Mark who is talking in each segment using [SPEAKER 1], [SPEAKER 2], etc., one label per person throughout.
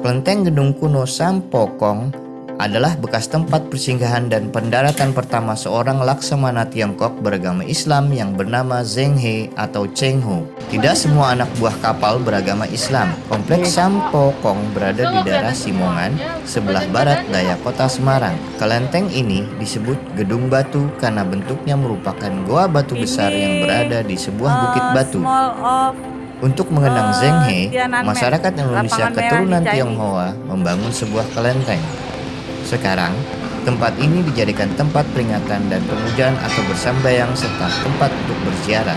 [SPEAKER 1] Kelenteng Gedung Kuno Sampokong adalah bekas tempat persinggahan dan pendaratan pertama seorang laksamana Tiongkok beragama Islam yang bernama Zheng He atau Cheng Ho. Tidak semua anak buah kapal beragama Islam. Kompleks Sampokong berada di daerah Simongan, sebelah barat daya kota Semarang. Kelenteng ini disebut Gedung Batu karena bentuknya merupakan goa batu besar yang berada di sebuah bukit batu. Untuk mengenang Zheng He, masyarakat Indonesia keturunan Tionghoa membangun sebuah kelenteng. Sekarang, tempat ini dijadikan tempat peringatan dan pemujaan atau bersambayang serta tempat untuk berziarah.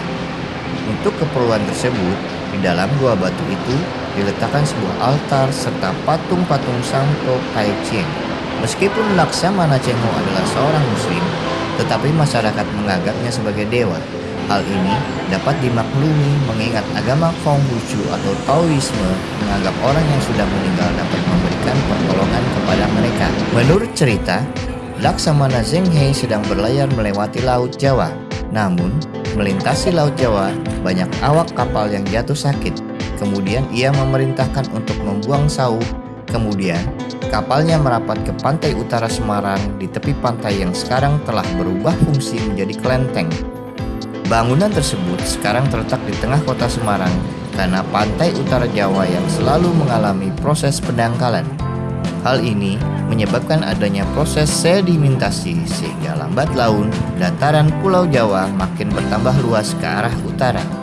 [SPEAKER 1] Untuk keperluan tersebut, di dalam gua batu itu diletakkan sebuah altar serta patung-patung Santo Pai Ching. Meskipun Laksamana Cengho adalah seorang muslim, tetapi masyarakat menganggapnya sebagai dewa. Hal ini dapat dimaklumi mengingat agama Konghucu atau Taoisme menganggap orang yang sudah meninggal dapat memberikan pertolongan kepada mereka. Menurut cerita, Laksamana Zheng He sedang berlayar melewati Laut Jawa. Namun, melintasi Laut Jawa, banyak awak kapal yang jatuh sakit. Kemudian ia memerintahkan untuk membuang sauh. Kemudian, kapalnya merapat ke pantai utara Semarang di tepi pantai yang sekarang telah berubah fungsi menjadi kelenteng. Bangunan tersebut sekarang terletak di tengah kota Semarang karena pantai utara Jawa yang selalu mengalami proses pendangkalan. Hal ini menyebabkan adanya proses sedimentasi sehingga lambat laun dataran Pulau Jawa makin bertambah luas ke arah utara.